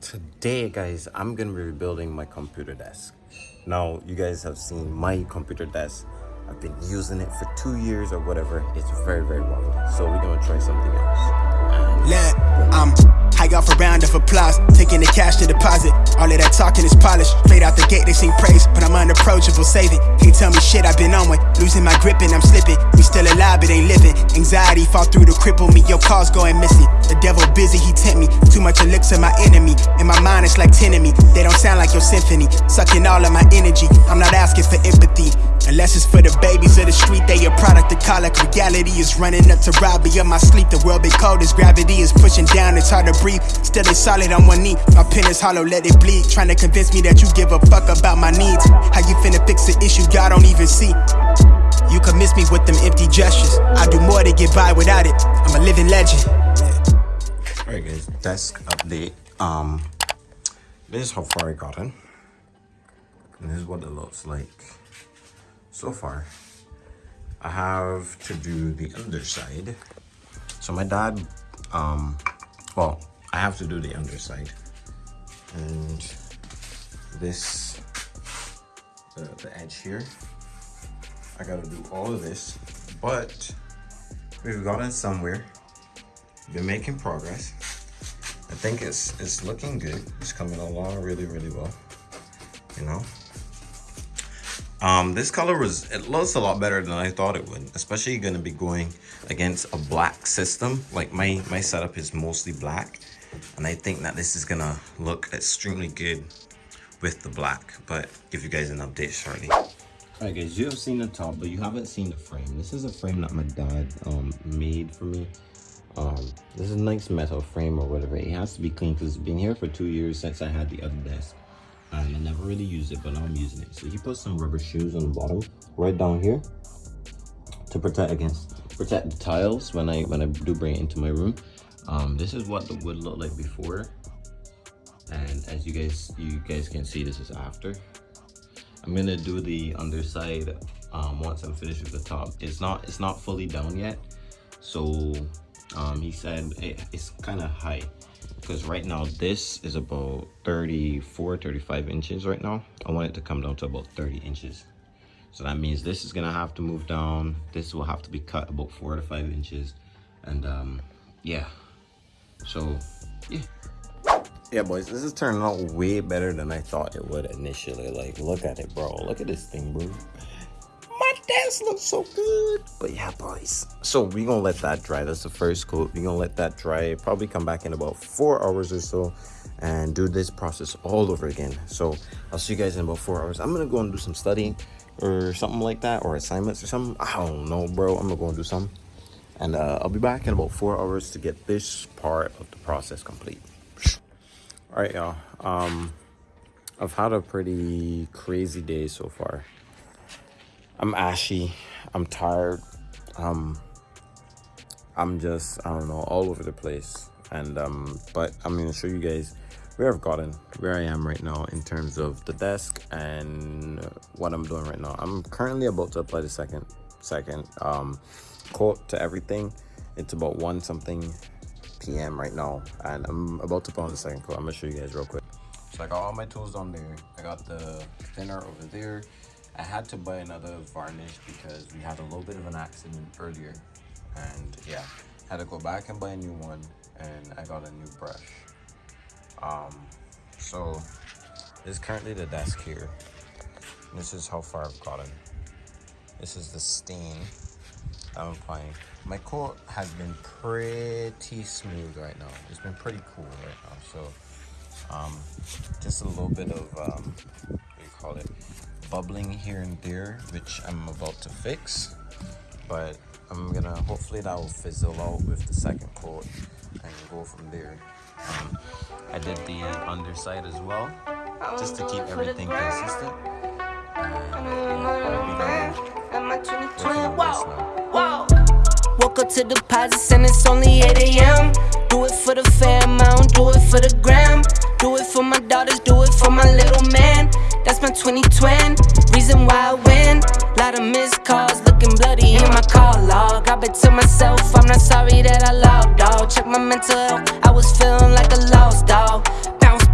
Today, guys, I'm gonna be rebuilding my computer desk. Now, you guys have seen my computer desk. I've been using it for two years or whatever. It's very, very wobbly. So we're gonna try something else. Let, I'm high off a round of applause, taking the cash to deposit. All of that talking is polished. Straight out the gate, they sing praise, but I'm unapproachable, save it. Can't tell me shit, I've been on one. Losing my grip and I'm slipping. We still alive, but ain't living. Anxiety fall through to cripple me. Your calls going missing. The devil busy, he tempt me. Too much elixir, my enemy. In my mind, it's like 10 of me. They don't sound like your symphony. Sucking all of my energy. I'm not asking for empathy. Unless it's for the babies of the street, they a product of colic. Reality is running up to rob me of my sleep. The world been cold as gravity is pushing down, it's hard to breathe. Still it's solid on one knee. My pen is hollow, let it bleed. Trying to convince me that you give a fuck about my needs. How you finna fix the issue God don't even see? You can miss me with them empty gestures. I do more to get by without it. I'm a living legend. Alright guys, desk update. Um this is how far I gotten. And this is what it looks like so far. I have to do the underside. So my dad um well, I have to do the underside. And this the, the edge here. I gotta do all of this. But we've gotten somewhere been making progress. I think it's it's looking good. It's coming along really, really well. You know. Um, this color was it looks a lot better than I thought it would, especially gonna be going against a black system. Like my my setup is mostly black, and I think that this is gonna look extremely good with the black. But give you guys an update shortly. Alright guys, you have seen the top, but you haven't seen the frame. This is a frame that my dad um made for me. Um this is a nice metal frame or whatever. It has to be clean because it's been here for two years since i had the other desk and i never really used it but now i'm using it. So he put some rubber shoes on the bottom right down here to protect against protect the tiles when i when i do bring it into my room. Um this is what the wood looked like before and as you guys you guys can see this is after i'm gonna do the underside um once i'm finished with the top. It's not it's not fully down yet. So um, he said it, it's kind of high. Because right now this is about 34 35 inches right now. I want it to come down to about 30 inches. So that means this is gonna have to move down. This will have to be cut about four to five inches. And um yeah. So yeah yeah boys this is turning out way better than i thought it would initially. Like look at it bro. Look at this thing bro. My desk looks so good. But yeah boys. So we gonna let that dry. That's the first coat we gonna let that dry. Probably come back in about four hours or so and do this process all over again. So i'll see you guys in about four hours. I'm gonna go and do some studying or something like that or assignments or something. I don't know bro. I'm gonna go and do some. And uh, i'll be back in about four hours to get this part of the process complete all right y'all um i've had a pretty crazy day so far I'm ashy. I'm tired. Um, I'm just I don't know all over the place. And um, but I'm gonna show you guys where I've gotten, where I am right now in terms of the desk and what I'm doing right now. I'm currently about to apply the second second um coat to everything. It's about one something p.m. right now, and I'm about to put on the second coat. I'm gonna show you guys real quick. So I got all my tools on there. I got the thinner over there. I had to buy another varnish because we had a little bit of an accident earlier and yeah had to go back and buy a new one and I got a new brush um so this is currently the desk here this is how far I've gotten this is the stain I'm applying my coat has been pretty smooth right now. It's been pretty cool right now. So um just a little bit of um what do you call it? Bubbling here and there which I'm about to fix. But I'm gonna hopefully that will fizzle out with the second coat and go from there. Um, I did the underside as well just to keep everything consistent Woke up to deposits and it's only 8 a.m. Do it for the fam, I don't do it for the gram. Do it for my daughters, do it for my little man. That's my 2020. Reason why I win. Lot of missed calls, looking bloody in my call log. I bet to myself, I'm not sorry that I logged dog. Check my mental health, I was feeling like a lost dog. Bounce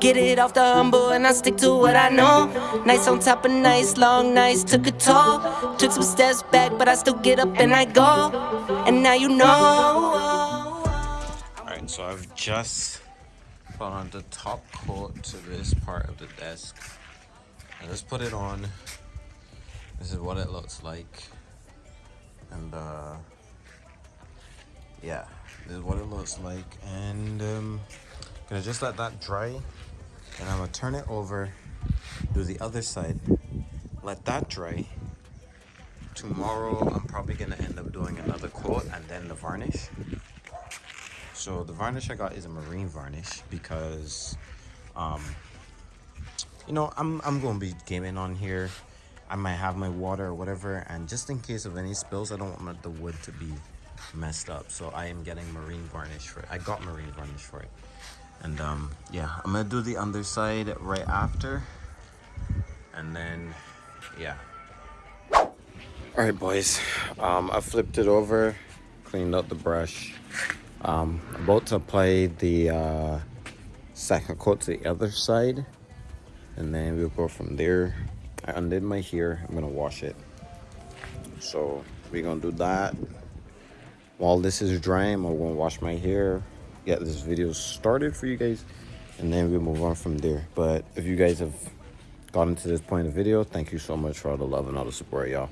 Get it off the humble and I stick to what I know. Nights on top of nights, long nights took a toll. Took some steps back, but I still get up and I go. And now you know. Alright, so I've just put on the top coat to this part of the desk. I just put it on. This is what it looks like. And uh yeah, this is what it looks like. And um gonna just let that dry and I'm gonna turn it over, do the other side, let that dry. Tomorrow, I'm probably gonna end up doing another coat and then the varnish. So the varnish I got is a marine varnish because, um, you know, I'm I'm gonna be gaming on here. I might have my water or whatever, and just in case of any spills, I don't want the wood to be messed up. So I am getting marine varnish for it. I got marine varnish for it and um yeah i'm gonna do the underside right after. And then yeah. All right boys. Um i flipped it over cleaned out the brush. Um about to apply the uh second coat to the other side. And then we'll go from there. I undid my hair. I'm gonna wash it. So we're gonna do that. While this is drying i'm gonna wash my hair get this video started for you guys and then we'll move on from there. But if you guys have gotten to this point of the video thank you so much for all the love and all the support y'all.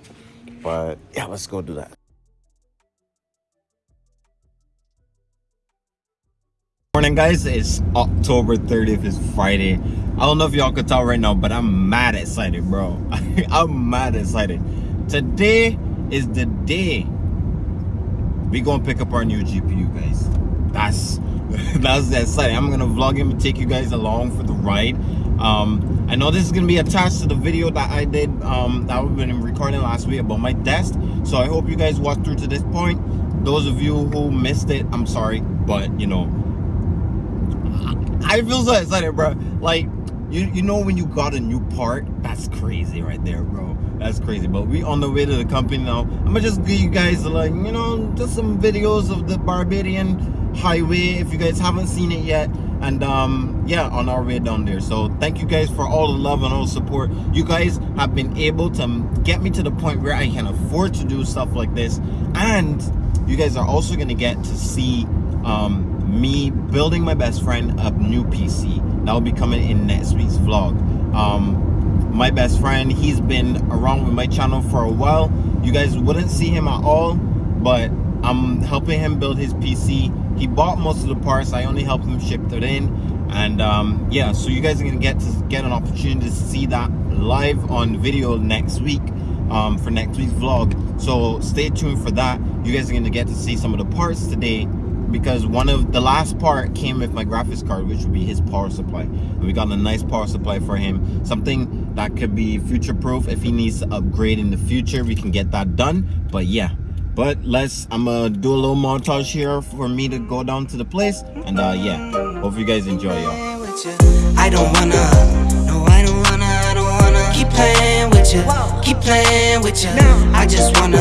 But yeah let's go do that. Morning guys. It's october 30th it's friday. I don't know if y'all could tell right now but i'm mad excited bro. I'm mad excited. Today is the day we gonna pick up our new gpu guys. That's that's that exciting. I'm gonna vlog him and take you guys along for the ride. Um i know this is gonna be attached to the video that i did um that we've been recording last week about my desk so i hope you guys watch through to this point. Those of you who missed it i'm sorry but you know i feel so excited bro. Like you you know when you got a new part? That's crazy right there bro. That's crazy. But we on the way to the company now. I'm gonna just give you guys like you know just some videos of the barbadian highway if you guys haven't seen it yet. And um yeah on our way down there. So thank you guys for all the love and all the support. You guys have been able to get me to the point where i can afford to do stuff like this. And you guys are also going to get to see um me building my best friend a new pc that will be coming in next week's vlog. Um my best friend he's been around with my channel for a while. You guys wouldn't see him at all but i'm helping him build his pc he bought most of the parts. I only helped him ship it in. And um, yeah so you guys are gonna get to get an opportunity to see that live on video next week um, for next week's vlog. So stay tuned for that. You guys are gonna get to see some of the parts today because one of the last part came with my graphics card which would be his power supply. And we got a nice power supply for him. Something that could be future proof if he needs to upgrade in the future. We can get that done. But yeah but let's i'm gonna do a little montage here for me to go down to the place and uh yeah. Hope you guys enjoy y'all. I don't wanna. No i don't wanna i don't wanna. Keep playing with you keep playing with you i just wanna.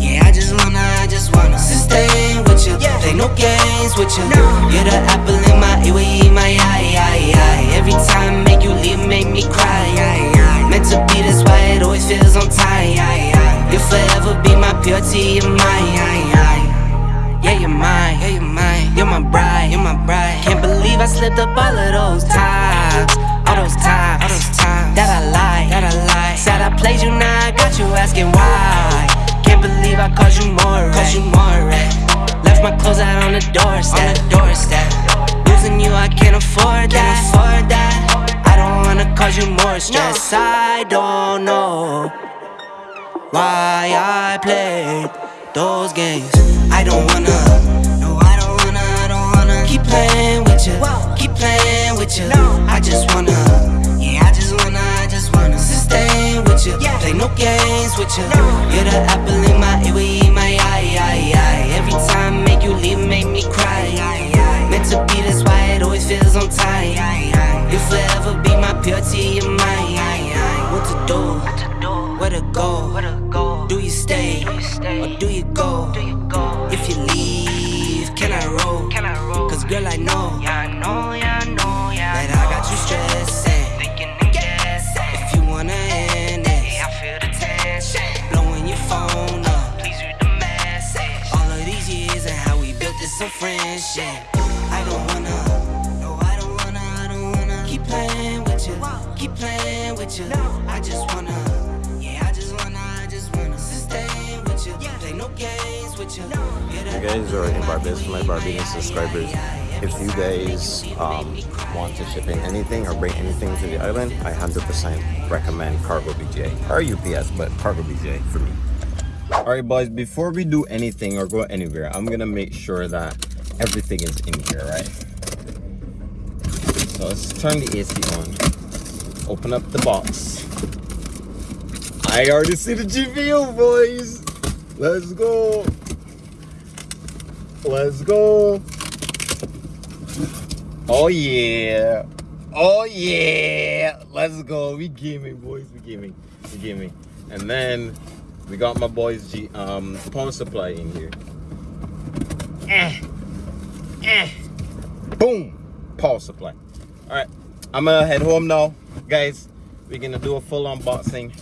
Yeah i just wanna i just wanna. Sustain with you play no games with you you're the apple in my ear my eye, eye, eye. every time make you leave make me cry meant to be this way it always feels on You'll forever be my purity, you're mine Yeah, you're mine, yeah, you're mine. You're my bride, you're my bride. Can't believe I slipped up all of those times. All those times, all those times. That I lied, that I lied. Said I played you, now I got you asking why. Can't believe I caused you more, caused you more? Left my clothes out on the doorstep, on the doorstep. Losing you, I can't afford that, can't afford that. I don't wanna cause you more stress. I don't know why I play those games. I don't wanna, no, I don't wanna, I don't wanna keep playing with you, keep playing with you. I just wanna, yeah, I just wanna, I just wanna sustain with you, play no games with you. You're the apple in my ear, my eye, eye, eye. Every time make you leave, make me cry. Meant to be this why it always feels on time. You'll forever be my purity, you're mine. What to do? go? If you leave, can I roll? Can I roll? Cause girl, I know. Yeah, I know, yeah, I know, yeah. That I got you stressed. Thinking and guessing. If you wanna end it, I feel the tension. Blowing your phone up. Please read the message. All of these years and how we built this friendship. I don't wanna. No, I don't wanna. I don't wanna. Keep playing with you. Keep playing with you. I just wanna with you, play no games with you. You guys are in Barbados, my Barbadian subscribers. If you guys um, want to ship in anything or bring anything to the island, I 100% recommend Cargo BGA or UPS, but Cargo BGA for me. All right, boys, before we do anything or go anywhere, I'm gonna make sure that everything is in here, right? So let's turn the AC on. Open up the box. I already see the GPU, boys. Let's go. Let's go. Oh yeah. Oh yeah. Let's go. We gaming, boys. We gaming. We gaming. And then we got my boys G um power supply in here. Eh. Eh. Boom. Power supply. Alright. I'm gonna head home now. Guys, we're gonna do a full unboxing.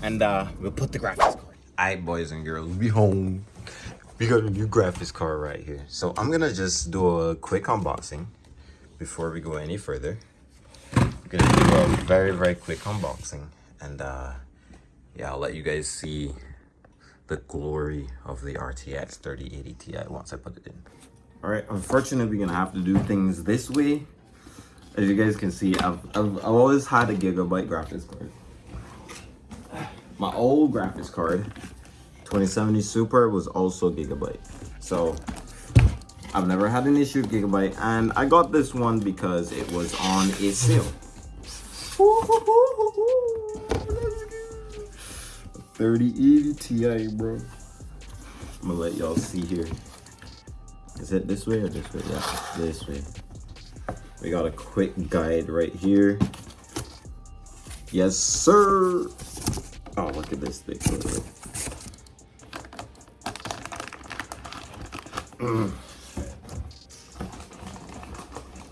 And uh we'll put the graphics. Alright boys and girls, we home. We got a new graphics card right here. So I'm gonna just do a quick unboxing before we go any further. I'm gonna do a very, very quick unboxing. And uh, yeah, I'll let you guys see the glory of the RTX 3080 Ti once I put it in. All right, unfortunately, we're gonna have to do things this way. As you guys can see, I've, I've, I've always had a gigabyte graphics card. My old graphics card, 2070 Super, was also gigabyte. So I've never had an issue with Gigabyte, and I got this one because it was on a sale. 3080 Ti, bro. I'm gonna let y'all see here. Is it this way or this way? Yeah, this way. We got a quick guide right here. Yes, sir. Look at this thing. Mm.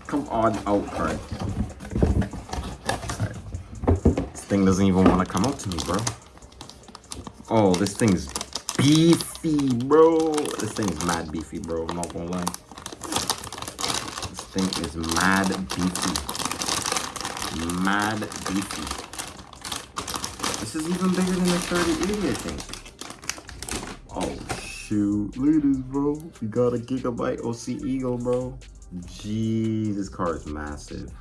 Come on out, card. This thing doesn't even want to come out to me, bro. Oh, this thing's beefy, bro. This thing's mad beefy, bro. I'm not gonna lie. This thing is mad beefy. Mad beefy. This is even bigger than the 3080, I think. Oh, shoot. Look at this, bro. We got a Gigabyte OC Eagle, bro. Jeez, this car is massive.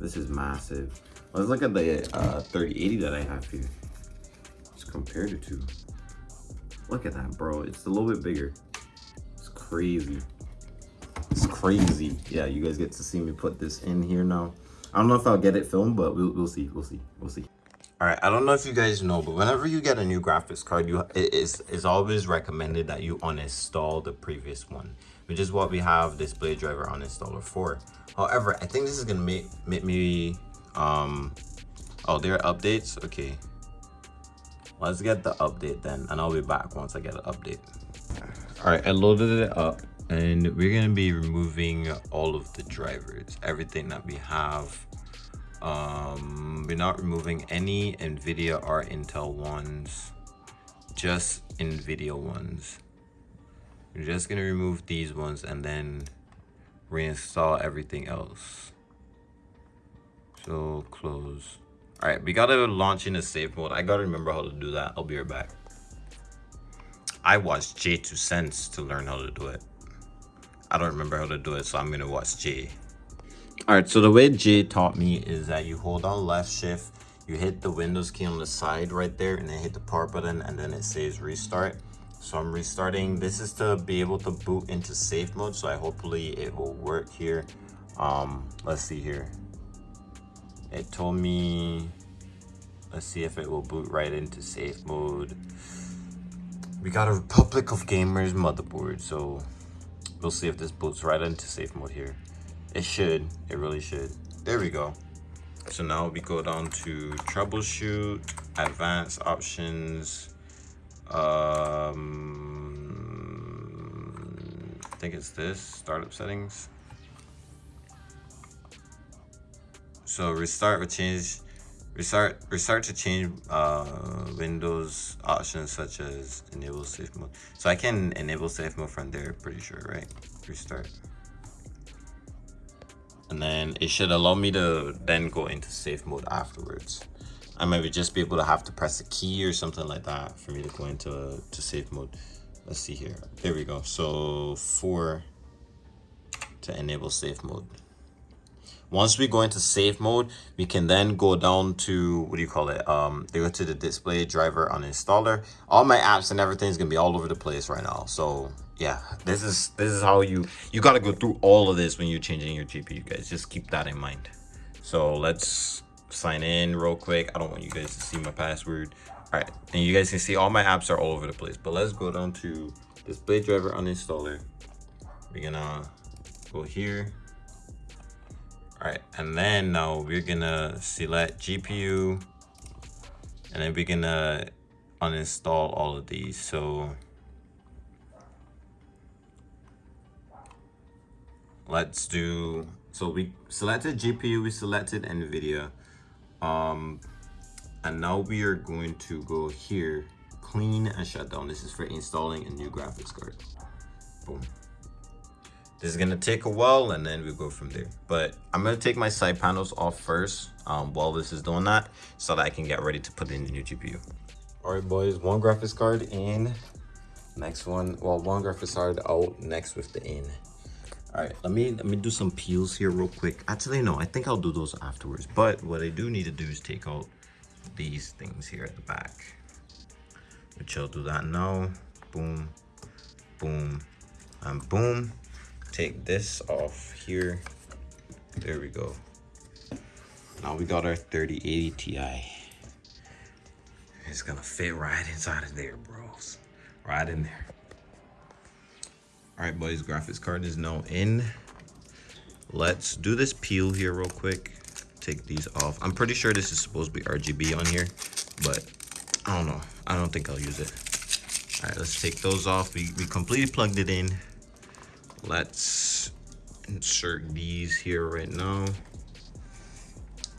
This is massive. Let's look at the uh, 3080 that I have here just compared it to. Look at that, bro. It's a little bit bigger. It's crazy. It's crazy. Yeah, you guys get to see me put this in here now. I don't know if I'll get it filmed, but we'll, we'll see. We'll see. We'll see. All right, I don't know if you guys know, but whenever you get a new graphics card, you it is is always recommended that you uninstall the previous one, which is what we have display driver uninstaller for. However, I think this is gonna make make me um oh there are updates. Okay, let's get the update then and i'll be back once i get an update all right i loaded it up and we're to be removing all of the drivers everything that we have um we're not removing any nvidia or intel ones just nvidia ones we're just to remove these ones and then reinstall everything else so close all right, we gotta launch in a safe mode. I gotta remember how to do that. I'll be right back. I watched JayzTwoCents to learn how to do it. I don't remember how to do it, so I'm gonna watch J. All right, so the way Jay taught me is that you hold on left shift, you hit the Windows key on the side right there, and then hit the power button, and then it says restart. So I'm restarting. This is to be able to boot into safe mode, so I hopefully it will work here. Um, let's see here it told me let's see if it will boot right into safe mode we got a republic of gamers motherboard so we'll see if this boots right into safe mode here it should it really should there we go so now we go down to troubleshoot advanced options um i think it's this startup settings so restart or change Restart restart to change uh, Windows options such as enable safe mode. So I can enable safe mode from there, pretty sure, right? Restart. And then it should allow me to then go into safe mode afterwards. I might just be able to have to press a key or something like that for me to go into to safe mode. Let's see here. There we go. So four to enable safe mode. Once we go into safe mode, we can then go down to, what do you call it? Um, they go to the display driver uninstaller. All my apps and everything is gonna be all over the place right now. So yeah, this is this is how you you gotta go through all of this when you're changing your GPU, guys. Just keep that in mind. So let's sign in real quick. I don't want you guys to see my password. All right, and you guys can see all my apps are all over the place. But let's go down to this display driver uninstaller. We're gonna go here all right, and then now we're gonna select GPU and then we're gonna uninstall all of these. So let's do, so we selected GPU, we selected NVIDIA. Um, and now we are going to go here, clean and shut down. This is for installing a new graphics card. Boom. This is gonna take a while and then we go from there. But I'm gonna take my side panels off first um, while this is doing that so that I can get ready to put in the new GPU. All right, boys, one graphics card in, next one, well, one graphics card out, next with the in. All right, let me let me do some peels here real quick. Actually, no, I think I'll do those afterwards. But what I do need to do is take out these things here at the back. Which I'll do that now. Boom, boom, and boom take this off here. There we go. Now we got our 3080 Ti. It's gonna fit right inside of there, bros. Right in there. All right, boys, graphics card is now in. Let's do this peel here real quick. Take these off. I'm pretty sure this is supposed to be RGB on here, but I don't know. I don't think I'll use it. All right, let's take those off. We, we completely plugged it in. Let's insert these here right now.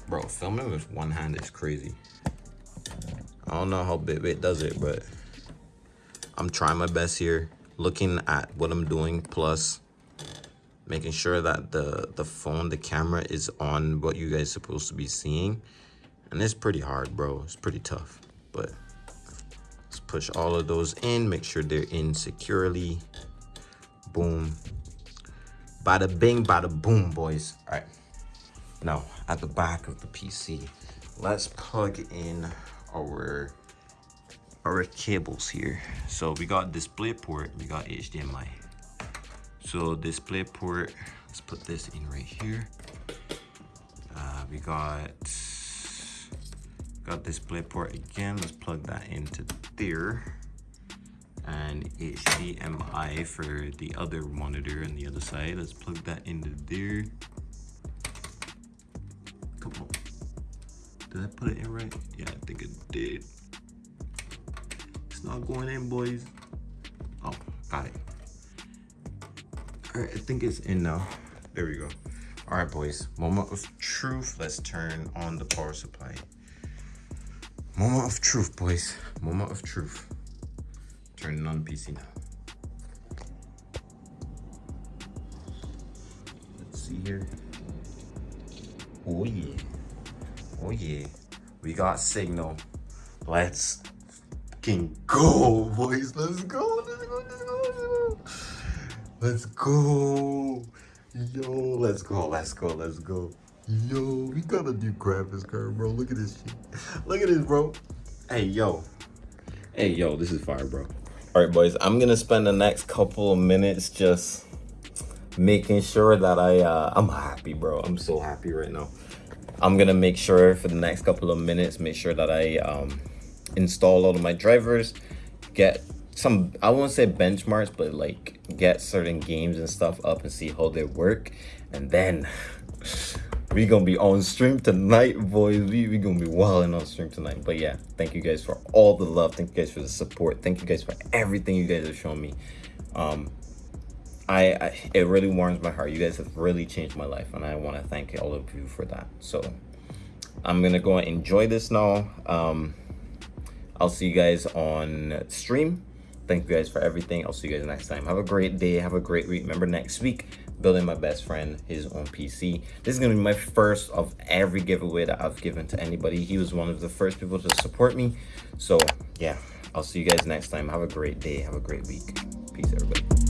Bro, filming with one hand is crazy. I don't know how Bitwit does it, but I'm trying my best here. Looking at what I'm doing, plus making sure that the, the phone, the camera is on what you guys are supposed to be seeing. And it's pretty hard, bro. It's pretty tough, but let's push all of those in, make sure they're in securely. Boom. Bada bing, bada boom, boys. All right. Now, at the back of the PC, let's plug in our our cables here. So we got display port, we got HDMI. So display port, let's put this in right here. Uh, we got got display port again. Let's plug that into there and HDMI for the other monitor on the other side. Let's plug that into there. Come on. Did I put it in right? Yeah, I think it did. Not going in, boys. Oh, got it. All right, I think it's in now. There we go. All right, boys. Moment of truth. Let's turn on the power supply. Moment of truth, boys. Moment of truth. Turning on PC now. Let's see here. Oh yeah. Oh yeah. We got signal. Let's fucking go, boys. Let's go. Let's go. Let's go. Let's go. Yo, let's go. Let's go. Let's go. Yo, we got a new graphics card, bro. Look at this shit. Look at this, bro. Hey, yo. Hey, yo, this is fire, bro. All right, boys, I'm gonna spend the next couple of minutes just making sure that I, uh, I'm happy, bro. I'm so happy right now. I'm gonna make sure for the next couple of minutes, make sure that I um, install all of my drivers, get some, I won't say benchmarks, but like get certain games and stuff up and see how they work. And then we gonna be on stream tonight boys. We, we gonna be wilding on stream tonight. But yeah thank you guys for all the love. Thank you guys for the support. Thank you guys for everything you guys have shown me. Um I, I it really warms my heart. You guys have really changed my life and i want to thank all of you for that. So I'm gonna go and enjoy this now. Um, I'll see you guys on stream. Thank you guys for everything. I'll see you guys next time. Have a great day. Have a great week. Remember next week, building my best friend his own PC. This is gonna be my first of every giveaway that I've given to anybody. He was one of the first people to support me. So yeah, I'll see you guys next time. Have a great day. Have a great week. Peace, everybody.